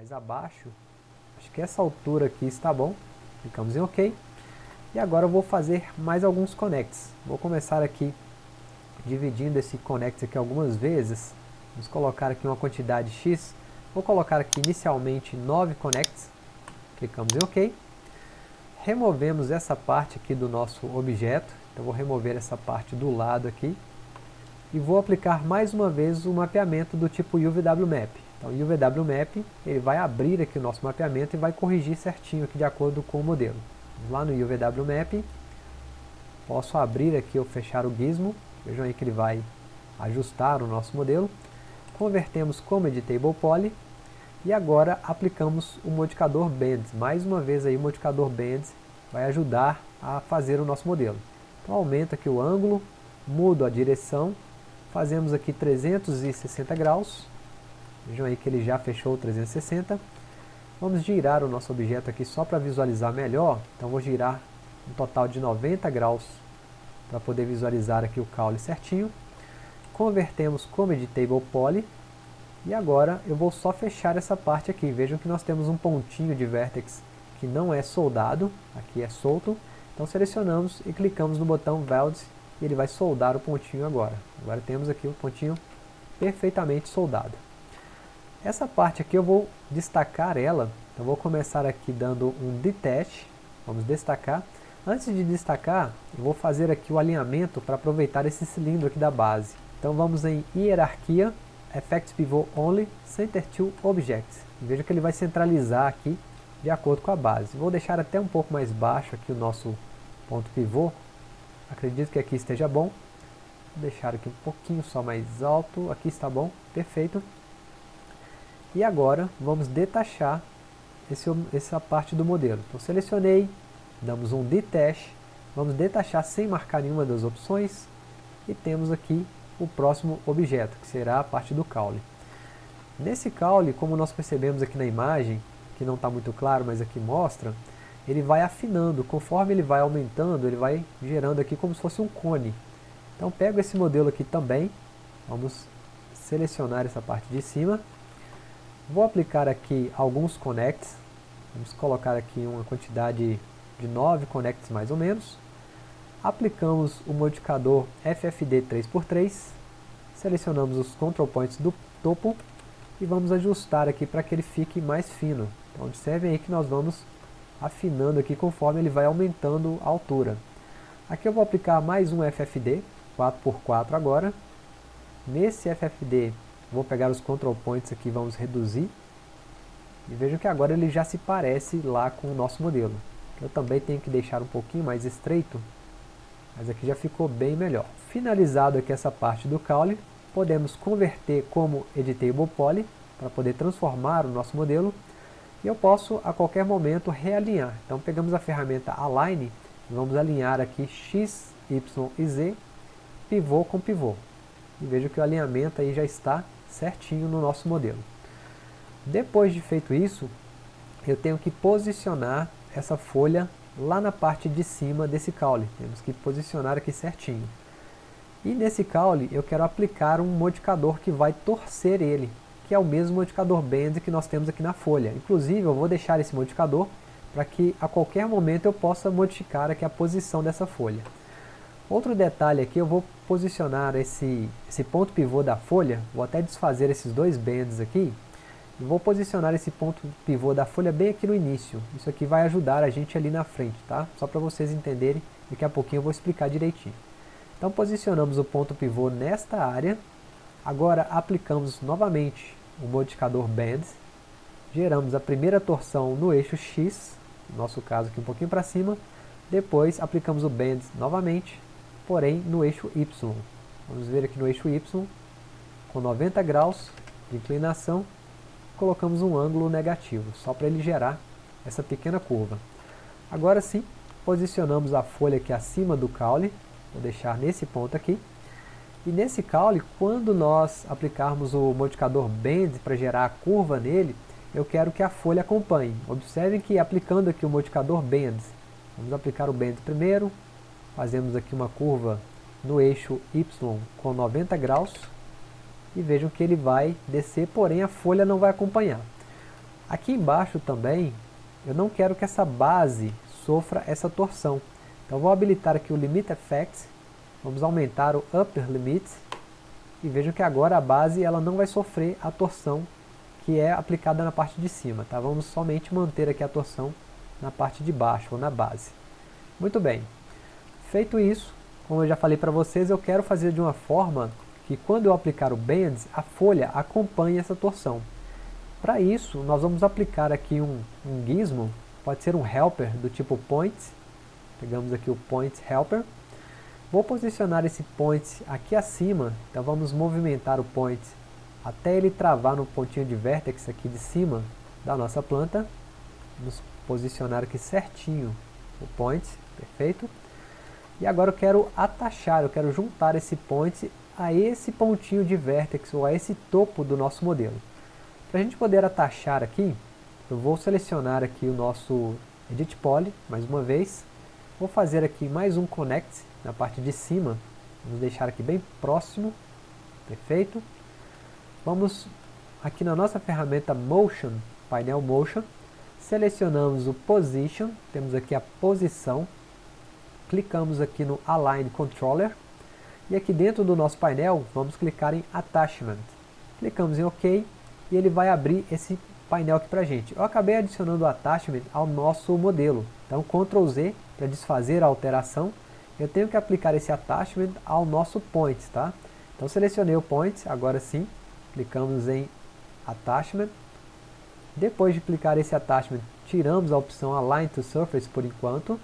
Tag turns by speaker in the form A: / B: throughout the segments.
A: mais abaixo. Acho que essa altura aqui está bom. Clicamos em OK. E agora eu vou fazer mais alguns connects. Vou começar aqui dividindo esse connect aqui algumas vezes. Vamos colocar aqui uma quantidade X. Vou colocar aqui inicialmente 9 connects. Clicamos em OK. Removemos essa parte aqui do nosso objeto. Então vou remover essa parte do lado aqui. E vou aplicar mais uma vez o mapeamento do tipo UVWMap. Então o UVWMap ele vai abrir aqui o nosso mapeamento e vai corrigir certinho aqui de acordo com o modelo. Lá no UVWMap. Posso abrir aqui ou fechar o gizmo. Vejam aí que ele vai ajustar o nosso modelo. Convertemos como Editable Poly. E agora aplicamos o modificador Bands. Mais uma vez aí o modificador Bands vai ajudar a fazer o nosso modelo. Então aumenta aqui o ângulo, mudo a direção, fazemos aqui 360 graus. Vejam aí que ele já fechou 360. Vamos girar o nosso objeto aqui só para visualizar melhor. Então vou girar um total de 90 graus para poder visualizar aqui o caule certinho. Convertemos como Editable Poly. E agora eu vou só fechar essa parte aqui. Vejam que nós temos um pontinho de vértex que não é soldado, aqui é solto. Então selecionamos e clicamos no botão Weld e ele vai soldar o pontinho agora. Agora temos aqui o pontinho perfeitamente soldado. Essa parte aqui eu vou destacar ela, eu vou começar aqui dando um detach, vamos destacar. Antes de destacar, eu vou fazer aqui o alinhamento para aproveitar esse cilindro aqui da base. Então vamos em hierarquia, Effects Pivot Only, Center to Objects. Veja que ele vai centralizar aqui de acordo com a base. Vou deixar até um pouco mais baixo aqui o nosso ponto pivô. Acredito que aqui esteja bom. Vou deixar aqui um pouquinho só mais alto. Aqui está bom, perfeito. E agora vamos detachar esse, essa parte do modelo. Então selecionei, damos um detach, vamos detachar sem marcar nenhuma das opções e temos aqui o próximo objeto, que será a parte do caule. Nesse caule, como nós percebemos aqui na imagem, que não está muito claro, mas aqui mostra, ele vai afinando, conforme ele vai aumentando, ele vai gerando aqui como se fosse um cone. Então pego esse modelo aqui também, vamos selecionar essa parte de cima, Vou aplicar aqui alguns connects. Vamos colocar aqui uma quantidade de 9 connects mais ou menos. Aplicamos o modificador FFD 3x3. Selecionamos os control points do topo e vamos ajustar aqui para que ele fique mais fino. Então observem aí que nós vamos afinando aqui conforme ele vai aumentando a altura. Aqui eu vou aplicar mais um FFD, 4x4 agora. Nesse FFD Vou pegar os control points aqui, vamos reduzir. E vejam que agora ele já se parece lá com o nosso modelo. Eu também tenho que deixar um pouquinho mais estreito, mas aqui já ficou bem melhor. Finalizado aqui essa parte do caule, podemos converter como Editable Poly, para poder transformar o nosso modelo. E eu posso a qualquer momento realinhar. Então pegamos a ferramenta Align, vamos alinhar aqui X, Y e Z, pivô com pivô. E veja que o alinhamento aí já está certinho no nosso modelo. Depois de feito isso, eu tenho que posicionar essa folha lá na parte de cima desse caule. Temos que posicionar aqui certinho. E nesse caule eu quero aplicar um modificador que vai torcer ele, que é o mesmo modificador Bend que nós temos aqui na folha. Inclusive eu vou deixar esse modificador para que a qualquer momento eu possa modificar aqui a posição dessa folha. Outro detalhe aqui, eu vou posicionar esse, esse ponto pivô da folha, vou até desfazer esses dois bands aqui, e vou posicionar esse ponto pivô da folha bem aqui no início. Isso aqui vai ajudar a gente ali na frente, tá? Só para vocês entenderem, daqui a pouquinho eu vou explicar direitinho. Então posicionamos o ponto pivô nesta área, agora aplicamos novamente o modificador Bend, geramos a primeira torção no eixo X, no nosso caso aqui um pouquinho para cima, depois aplicamos o Bend novamente, porém no eixo Y. Vamos ver aqui no eixo Y, com 90 graus de inclinação, colocamos um ângulo negativo, só para ele gerar essa pequena curva. Agora sim, posicionamos a folha aqui acima do caule, vou deixar nesse ponto aqui, e nesse caule, quando nós aplicarmos o modificador Bend para gerar a curva nele, eu quero que a folha acompanhe. Observem que aplicando aqui o modificador Bend, vamos aplicar o Bend primeiro, fazemos aqui uma curva no eixo Y com 90 graus e vejam que ele vai descer, porém a folha não vai acompanhar. Aqui embaixo também, eu não quero que essa base sofra essa torção. Então vou habilitar aqui o Limit Effect, vamos aumentar o Upper Limit, e vejam que agora a base ela não vai sofrer a torção que é aplicada na parte de cima. Tá? Vamos somente manter aqui a torção na parte de baixo, ou na base. Muito bem. Feito isso, como eu já falei para vocês, eu quero fazer de uma forma que quando eu aplicar o Bend, a folha acompanhe essa torção. Para isso, nós vamos aplicar aqui um, um gizmo, pode ser um helper do tipo point, pegamos aqui o point helper, vou posicionar esse point aqui acima, então vamos movimentar o point até ele travar no pontinho de vertex aqui de cima da nossa planta, vamos posicionar aqui certinho o point, perfeito, e agora eu quero atachar, eu quero juntar esse point a esse pontinho de vertex ou a esse topo do nosso modelo. Para a gente poder atachar aqui, eu vou selecionar aqui o nosso Edit Poly, mais uma vez. Vou fazer aqui mais um Connect na parte de cima. Vamos deixar aqui bem próximo. Perfeito. Vamos aqui na nossa ferramenta Motion, painel Motion. Selecionamos o Position, temos aqui a posição. Clicamos aqui no Align Controller. E aqui dentro do nosso painel, vamos clicar em Attachment. Clicamos em OK e ele vai abrir esse painel aqui pra gente. Eu acabei adicionando o attachment ao nosso modelo. Então Ctrl Z para desfazer a alteração. Eu tenho que aplicar esse attachment ao nosso point, tá? Então selecionei o point, agora sim, clicamos em attachment. Depois de clicar esse attachment, tiramos a opção Align to Surface por enquanto.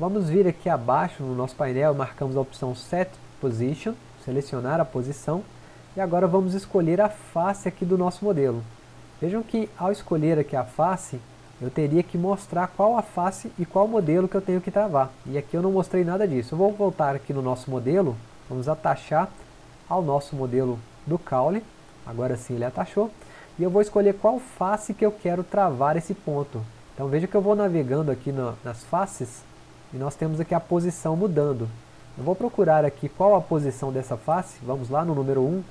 A: Vamos vir aqui abaixo no nosso painel, marcamos a opção Set Position, selecionar a posição e agora vamos escolher a face aqui do nosso modelo. Vejam que ao escolher aqui a face, eu teria que mostrar qual a face e qual modelo que eu tenho que travar. E aqui eu não mostrei nada disso. Eu vou voltar aqui no nosso modelo, vamos atachar ao nosso modelo do caule. Agora sim ele atachou. E eu vou escolher qual face que eu quero travar esse ponto. Então veja que eu vou navegando aqui nas faces e nós temos aqui a posição mudando. Eu vou procurar aqui qual a posição dessa face, vamos lá no número 1,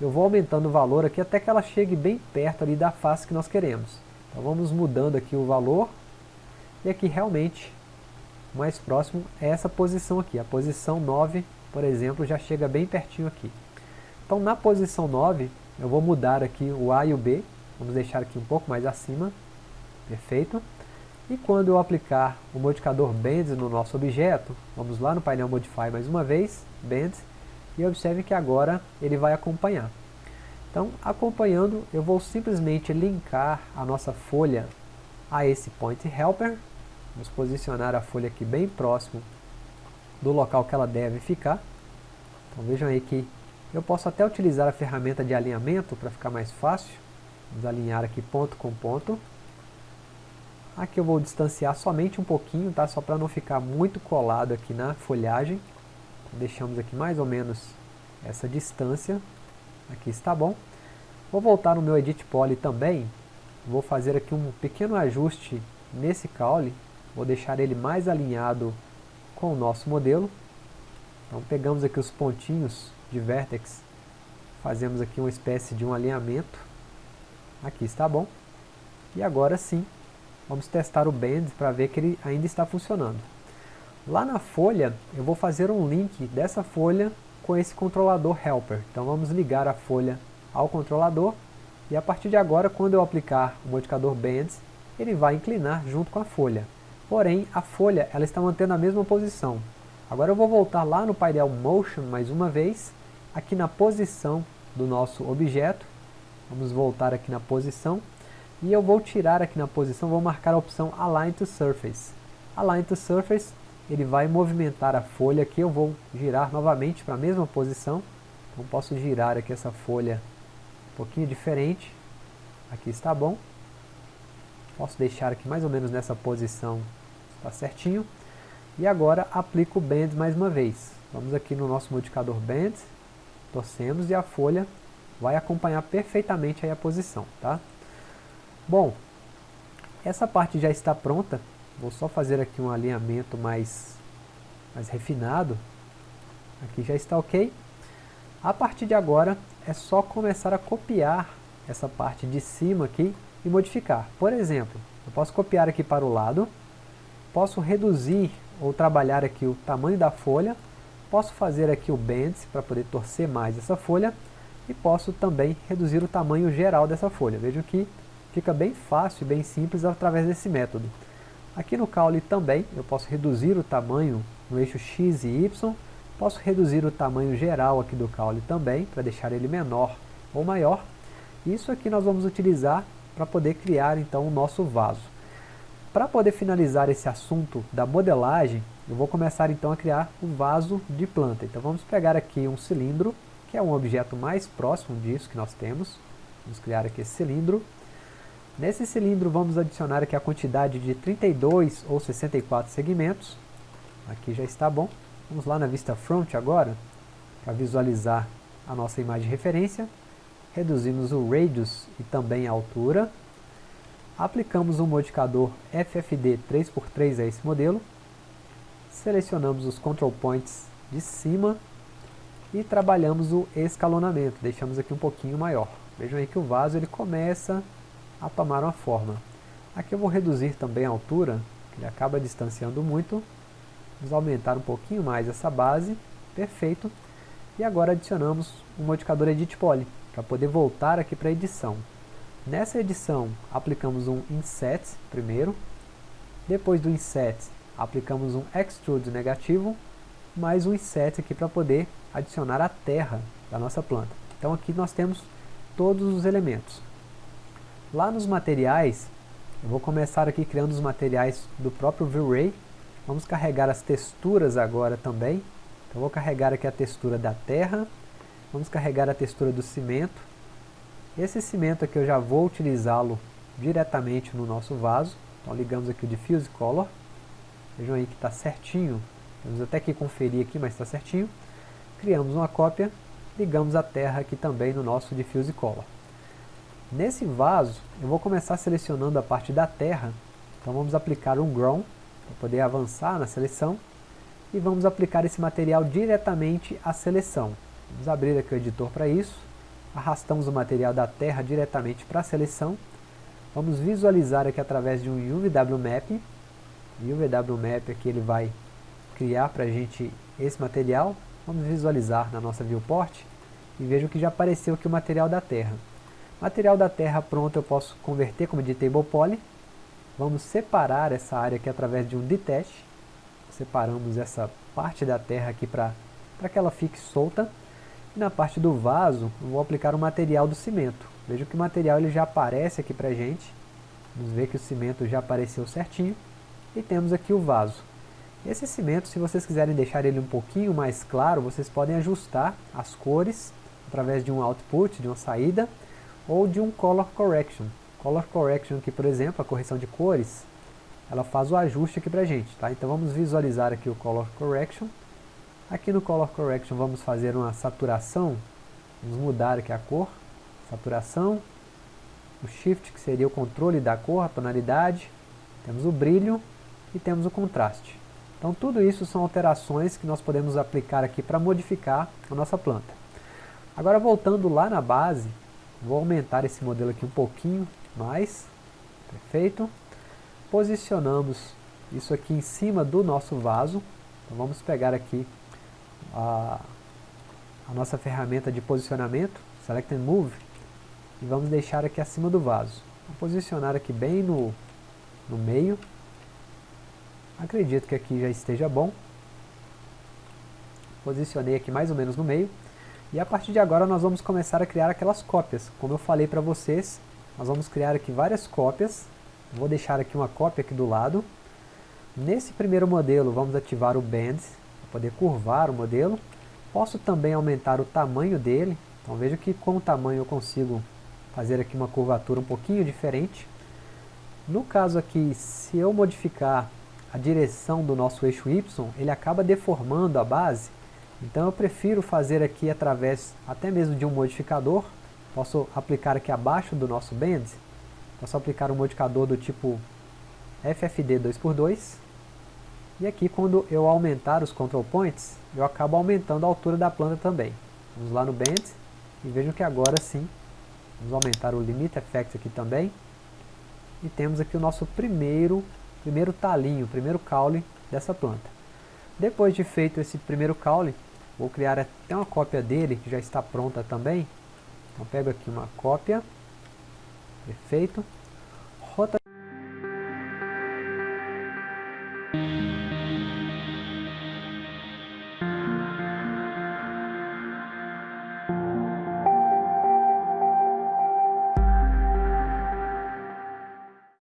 A: eu vou aumentando o valor aqui até que ela chegue bem perto ali da face que nós queremos. Então vamos mudando aqui o valor, e aqui realmente, mais próximo é essa posição aqui, a posição 9, por exemplo, já chega bem pertinho aqui. Então na posição 9, eu vou mudar aqui o A e o B, vamos deixar aqui um pouco mais acima, perfeito. E quando eu aplicar o modificador Bend no nosso objeto, vamos lá no painel Modify mais uma vez, Bend, e observe que agora ele vai acompanhar. Então, acompanhando, eu vou simplesmente linkar a nossa folha a esse Point Helper. Vamos posicionar a folha aqui bem próximo do local que ela deve ficar. Então vejam aí que eu posso até utilizar a ferramenta de alinhamento para ficar mais fácil. Vamos alinhar aqui ponto com ponto. Aqui eu vou distanciar somente um pouquinho, tá? só para não ficar muito colado aqui na folhagem deixamos aqui mais ou menos essa distância, aqui está bom. Vou voltar no meu Edit Poly também, vou fazer aqui um pequeno ajuste nesse caule, vou deixar ele mais alinhado com o nosso modelo. Então pegamos aqui os pontinhos de vertex, fazemos aqui uma espécie de um alinhamento, aqui está bom. E agora sim, vamos testar o Bend para ver que ele ainda está funcionando. Lá na folha, eu vou fazer um link dessa folha com esse controlador helper. Então vamos ligar a folha ao controlador e a partir de agora, quando eu aplicar o modificador Bends, ele vai inclinar junto com a folha. Porém, a folha ela está mantendo a mesma posição. Agora eu vou voltar lá no painel Motion mais uma vez, aqui na posição do nosso objeto. Vamos voltar aqui na posição. E eu vou tirar aqui na posição, vou marcar a opção Align to Surface. Align to Surface ele vai movimentar a folha aqui, eu vou girar novamente para a mesma posição, então posso girar aqui essa folha um pouquinho diferente, aqui está bom, posso deixar aqui mais ou menos nessa posição, está certinho, e agora aplico o Bend mais uma vez, vamos aqui no nosso modificador Bend, torcemos e a folha vai acompanhar perfeitamente aí a posição, tá? Bom, essa parte já está pronta, Vou só fazer aqui um alinhamento mais, mais refinado. Aqui já está ok. A partir de agora é só começar a copiar essa parte de cima aqui e modificar. Por exemplo, eu posso copiar aqui para o lado, posso reduzir ou trabalhar aqui o tamanho da folha, posso fazer aqui o bends para poder torcer mais essa folha e posso também reduzir o tamanho geral dessa folha. Vejam que fica bem fácil e bem simples através desse método. Aqui no caule também eu posso reduzir o tamanho no eixo X e Y, posso reduzir o tamanho geral aqui do caule também, para deixar ele menor ou maior. Isso aqui nós vamos utilizar para poder criar então o nosso vaso. Para poder finalizar esse assunto da modelagem, eu vou começar então a criar o vaso de planta. Então vamos pegar aqui um cilindro, que é um objeto mais próximo disso que nós temos. Vamos criar aqui esse cilindro. Nesse cilindro vamos adicionar aqui a quantidade de 32 ou 64 segmentos. Aqui já está bom. Vamos lá na vista front agora, para visualizar a nossa imagem de referência reduzimos o radius e também a altura, aplicamos um modificador FFD 3x3 a esse modelo, selecionamos os control points de cima e trabalhamos o escalonamento, deixamos aqui um pouquinho maior. Vejam aí que o vaso ele começa a tomar uma forma. Aqui eu vou reduzir também a altura, que ele acaba distanciando muito. Vamos aumentar um pouquinho mais essa base, perfeito. E agora adicionamos o modificador Edit Poly para poder voltar aqui para a edição. Nessa edição, aplicamos um Inset primeiro, depois do Inset, aplicamos um Extrude negativo, mais um Inset aqui para poder adicionar a terra da nossa planta. Então aqui nós temos todos os elementos. Lá nos materiais, eu vou começar aqui criando os materiais do próprio V-Ray. Vamos carregar as texturas agora também. Então vou carregar aqui a textura da terra, Vamos carregar a textura do cimento. Esse cimento aqui eu já vou utilizá-lo diretamente no nosso vaso. Então ligamos aqui o Diffuse Color. Vejam aí que está certinho. Temos até que conferir aqui, mas está certinho. Criamos uma cópia, ligamos a terra aqui também no nosso Diffuse Color. Nesse vaso, eu vou começar selecionando a parte da terra. Então vamos aplicar um Grown, para poder avançar na seleção. E vamos aplicar esse material diretamente à seleção. Vamos abrir aqui o editor para isso. Arrastamos o material da terra diretamente para a seleção. Vamos visualizar aqui através de um UVW Map. O UVW Map aqui ele vai criar para a gente esse material. Vamos visualizar na nossa viewport e vejo que já apareceu aqui o material da terra. Material da terra pronto eu posso converter como de table poly. Vamos separar essa área aqui através de um detach. Separamos essa parte da terra aqui para que ela fique solta. E na parte do vaso, eu vou aplicar o material do cimento. Veja que o material ele já aparece aqui para gente. Vamos ver que o cimento já apareceu certinho. E temos aqui o vaso. Esse cimento, se vocês quiserem deixar ele um pouquinho mais claro, vocês podem ajustar as cores através de um output, de uma saída, ou de um color correction. Color correction aqui, por exemplo, a correção de cores, ela faz o ajuste aqui para gente. Tá? Então vamos visualizar aqui o color correction. Aqui no Color Correction vamos fazer uma saturação, vamos mudar aqui a cor, saturação, o Shift que seria o controle da cor, a tonalidade, temos o brilho e temos o contraste. Então tudo isso são alterações que nós podemos aplicar aqui para modificar a nossa planta. Agora voltando lá na base, vou aumentar esse modelo aqui um pouquinho mais, perfeito. Posicionamos isso aqui em cima do nosso vaso, então vamos pegar aqui a, a nossa ferramenta de posicionamento, Select and Move, e vamos deixar aqui acima do vaso. Vou posicionar aqui bem no, no meio. Acredito que aqui já esteja bom. Posicionei aqui mais ou menos no meio. E a partir de agora nós vamos começar a criar aquelas cópias. Como eu falei para vocês, nós vamos criar aqui várias cópias. Vou deixar aqui uma cópia aqui do lado. Nesse primeiro modelo vamos ativar o Bend, poder curvar o modelo. Posso também aumentar o tamanho dele. Então veja que com o tamanho eu consigo fazer aqui uma curvatura um pouquinho diferente. No caso aqui, se eu modificar a direção do nosso eixo Y, ele acaba deformando a base. Então eu prefiro fazer aqui através até mesmo de um modificador. Posso aplicar aqui abaixo do nosso bend. Posso aplicar um modificador do tipo FFD 2x2 e aqui quando eu aumentar os control points, eu acabo aumentando a altura da planta também. Vamos lá no Bend e vejam que agora sim, vamos aumentar o Limit Effect aqui também. E temos aqui o nosso primeiro, primeiro talinho, primeiro caule dessa planta. Depois de feito esse primeiro caule, vou criar até uma cópia dele, que já está pronta também. Então pego aqui uma cópia, perfeito.